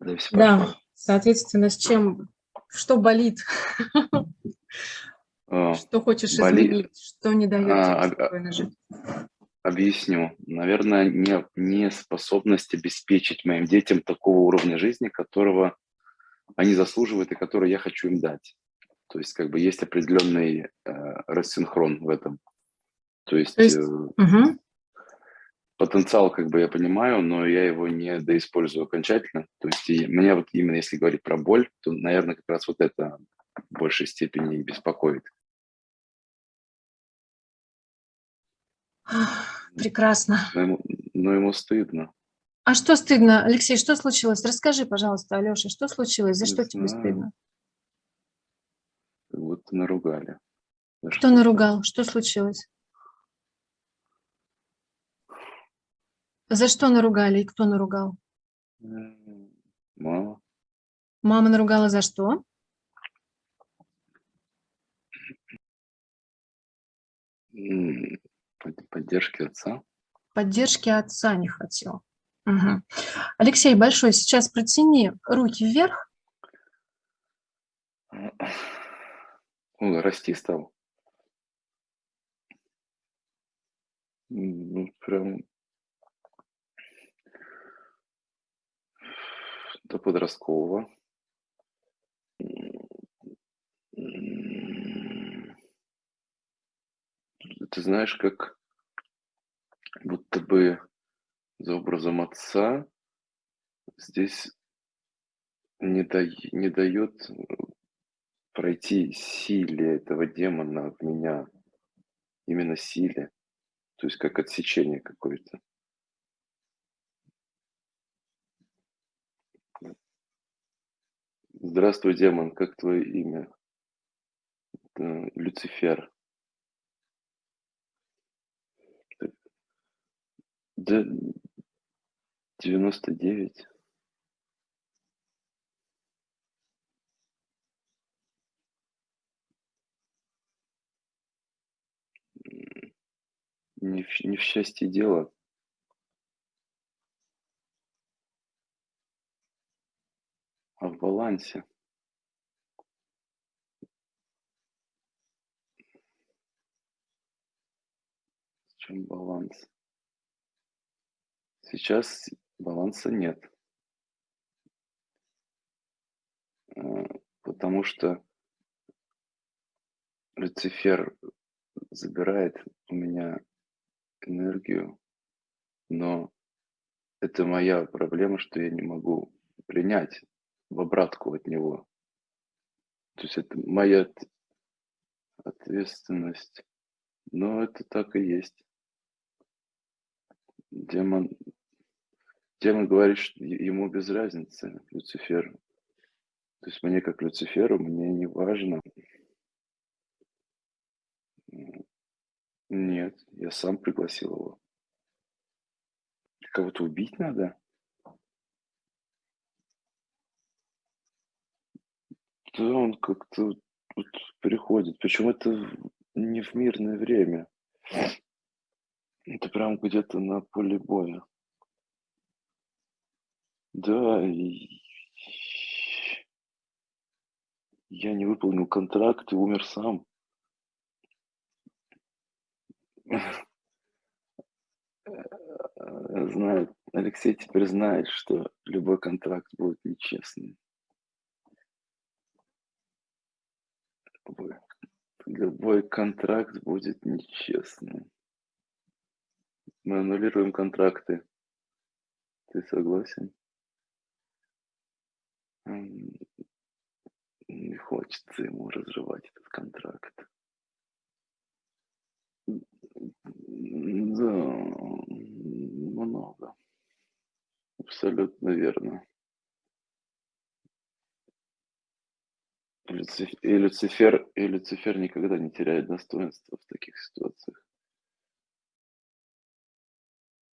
Да, всё Да, соответственно, с чем что болит? А, Что хочешь изменить? Что не а, тебе об спокойно жить? объясню. Наверное, не неспособность обеспечить моим детям такого уровня жизни, которого они заслуживают и который я хочу им дать. То есть как бы есть определенный, э, рассинхрон в этом. То То есть, э, есть мгм. Потенциал как бы я понимаю, но я его не доиспользую окончательно. То есть и меня вот именно если говорить про боль, то, наверно, как раз вот это в большей степени беспокоит. Прекрасно. Но ему но ему стыдно. А что стыдно? Алексей, что случилось? Расскажи, пожалуйста, Алёше, что случилось? За Не что тебе знаю. стыдно? Как будто наругали за Кто что-то. наругал? Что случилось? За что наругали и кто наругал? Мама. Мама наругала за что? Поддержки отца. Поддержки отца не хотел. Мгм. Алексей, большой, сейчас протяни руки вверх. Он расти стал. Ну, прям до подросткового. Ты знаешь, как будто бы за образом отца здесь не дай не даёт, э, пройти силе этого демона в меня. Именно силе. То есть как отсечение какое-то. Здравствуй, демон, как твоё имя? Это Люцифер. Да, 99. М, не в не в счастье дело. В балансе. В чём баланс? Сейчас баланса нет. А, потому что Люцифер забирает у меня энергию, но это моя проблема, что я не могу принять в обратку от него. То есть это моя ответственность. Но это так и есть. Демон демон говорит, что ему без разницы, Люциферу. То есть мне, как Люциферу, мне не важно нет, я сам пригласил его. Кого-то убить надо? Он как-то вот приходит, причём это не в мирное время. Это прям где-то на поле боя. Да, и я не выполнил контракт и умер сам. Э, знает Алексей теперь знает, что любой контракт будет нечестным. Любой любой контракт будет нечестным. Мы аннулируем контракты. Ты согласен? Не хочется ему разрывать этот контракт. Да, много. Абсолютно верно. Люциф и Люцифер и Люцифер никогда не теряет достоинства в таких ситуациях.